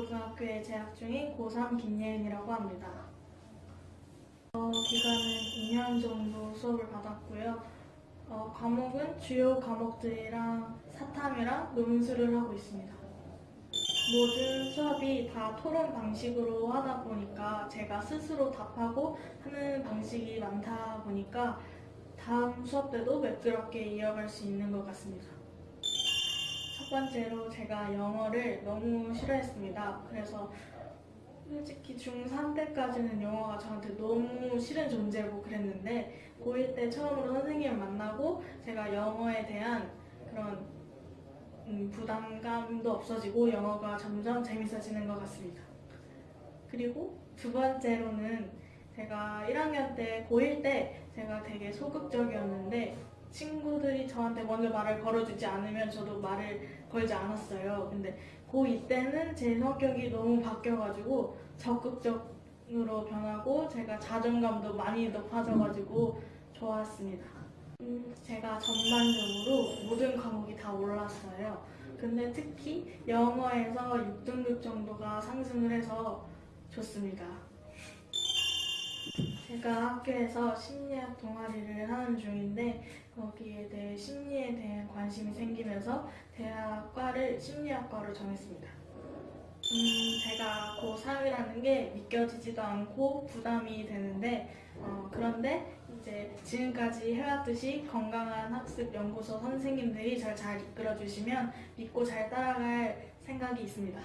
고등학교에 재학 중인 고3 김예은이라고 합니다. 어, 기간은 2년 정도 수업을 받았고요. 어, 과목은 주요 과목들이랑 사탐이랑 논술을 하고 있습니다. 모든 수업이 다 토론 방식으로 하다 보니까 제가 스스로 답하고 하는 방식이 많다 보니까 다음 수업 때도 매끄럽게 이어갈 수 있는 것 같습니다. 첫 번째로 제가 영어를 너무 싫어했습니다. 그래서 솔직히 중3 때까지는 영어가 저한테 너무 싫은 존재고 그랬는데 고1 때 처음으로 선생님을 만나고 제가 영어에 대한 그런 음, 부담감도 없어지고 영어가 점점 재밌어지는 것 같습니다. 그리고 두 번째로는 제가 1학년 때, 고1 때 제가 되게 소극적이었는데 친구들이 저한테 먼저 말을 걸어주지 않으면 저도 말을 걸지 않았어요. 근데 고2 때는 제 성격이 너무 바뀌어가지고 적극적으로 변하고 제가 자존감도 많이 높아져가지고 좋았습니다. 음, 제가 전반적으로 모든 과목이 다 올랐어요. 근데 특히 영어에서 6등급 정도가 상승을 해서 좋습니다. 제가 학교에서 심리학 동아리를 하는 중인데 거기에 대해 심리에 대한 관심이 생기면서 대학과를 심리학과로 정했습니다. 음, 제가 고3이라는 게 믿겨지지도 않고 부담이 되는데 어, 그런데 이제 지금까지 해왔듯이 건강한 학습 연구소 선생님들이 저를 잘 이끌어 주시면 믿고 잘 따라갈 생각이 있습니다.